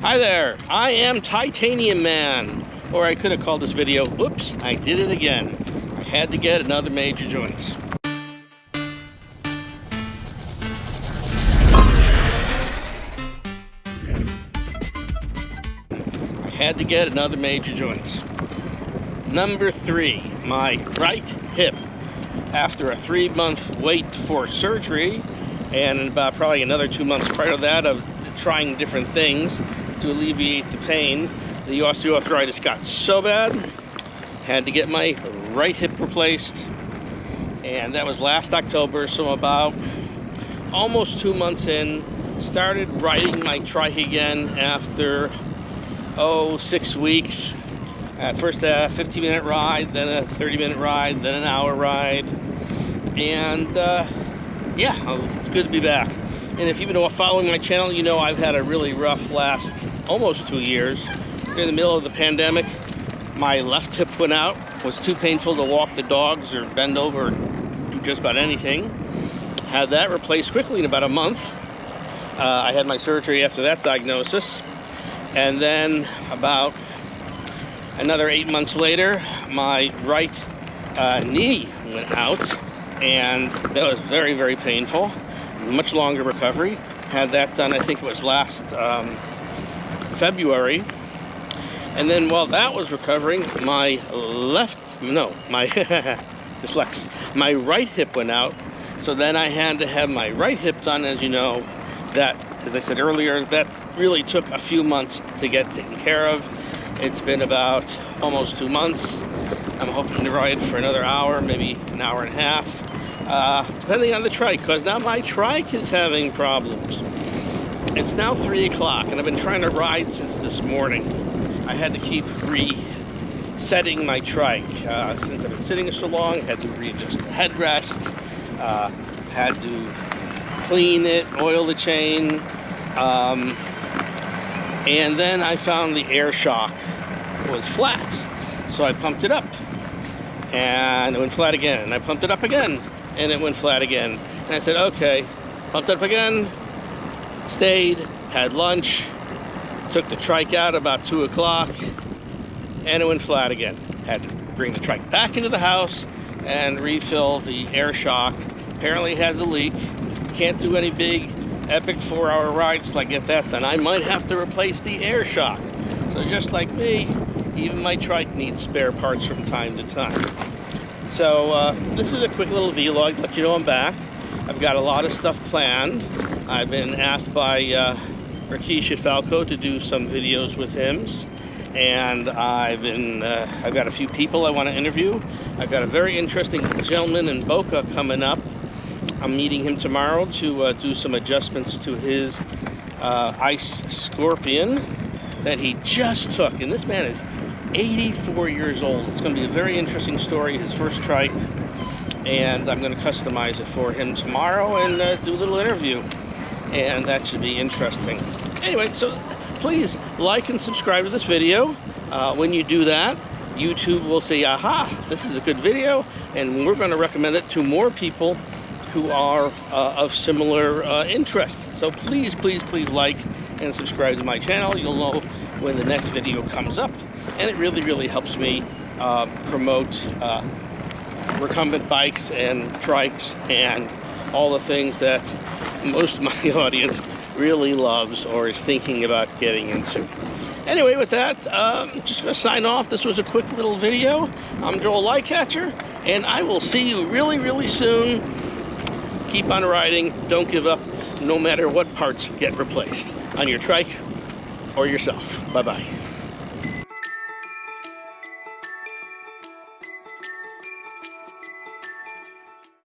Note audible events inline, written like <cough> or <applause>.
Hi there, I am Titanium Man. Or I could have called this video, whoops, I did it again. I had to get another major joint. I had to get another major joints. Number three, my right hip. After a three month wait for surgery, and about probably another two months prior to that of trying different things to alleviate the pain, the osteoarthritis got so bad, had to get my right hip replaced, and that was last October, so about almost two months in, started riding my trike again after, oh, six weeks. At first a 15 minute ride, then a 30 minute ride, then an hour ride, and uh, yeah, it's good to be back. And if you've been following my channel, you know I've had a really rough last almost two years. In the middle of the pandemic, my left hip went out. It was too painful to walk the dogs or bend over or do just about anything. Had that replaced quickly in about a month. Uh, I had my surgery after that diagnosis. And then about another eight months later, my right uh, knee went out and that was very, very painful. Much longer recovery. Had that done, I think it was last um, February. And then while that was recovering, my left, no, my <laughs> dyslex, my right hip went out. So then I had to have my right hip done, as you know, that, as I said earlier, that really took a few months to get taken care of. It's been about almost two months. I'm hoping to ride for another hour, maybe an hour and a half uh, depending on the trike, because now my trike is having problems. It's now 3 o'clock, and I've been trying to ride since this morning. I had to keep resetting my trike. Uh, since I've been sitting so long, had to readjust the headrest, uh, had to clean it, oil the chain, um, and then I found the air shock was flat. So I pumped it up, and it went flat again, and I pumped it up again, and it went flat again. And I said, okay, pumped it up again, stayed, had lunch, took the trike out about two o'clock, and it went flat again. Had to bring the trike back into the house and refill the air shock. Apparently has a leak. Can't do any big epic four hour rides till I get that done. I might have to replace the air shock. So just like me, even my trike needs spare parts from time to time. So uh, this is a quick little vlog let you know I'm back. I've got a lot of stuff planned. I've been asked by uh, Rakesh Falco to do some videos with him. And I've been, uh, I've got a few people I want to interview. I've got a very interesting gentleman in Boca coming up. I'm meeting him tomorrow to uh, do some adjustments to his uh, Ice Scorpion that he just took. And this man is 84 years old. It's going to be a very interesting story, his first trike, and I'm going to customize it for him tomorrow and uh, do a little interview, and that should be interesting. Anyway, so please like and subscribe to this video. Uh, when you do that, YouTube will say, aha, this is a good video, and we're going to recommend it to more people who are uh, of similar uh, interest. So please, please, please like and subscribe to my channel. You'll know when the next video comes up and it really, really helps me uh, promote uh, recumbent bikes and trikes and all the things that most of my <laughs> audience really loves or is thinking about getting into. Anyway, with that, um, just going to sign off. This was a quick little video. I'm Joel Lightcatcher, and I will see you really, really soon. Keep on riding. Don't give up, no matter what parts get replaced on your trike or yourself. Bye-bye.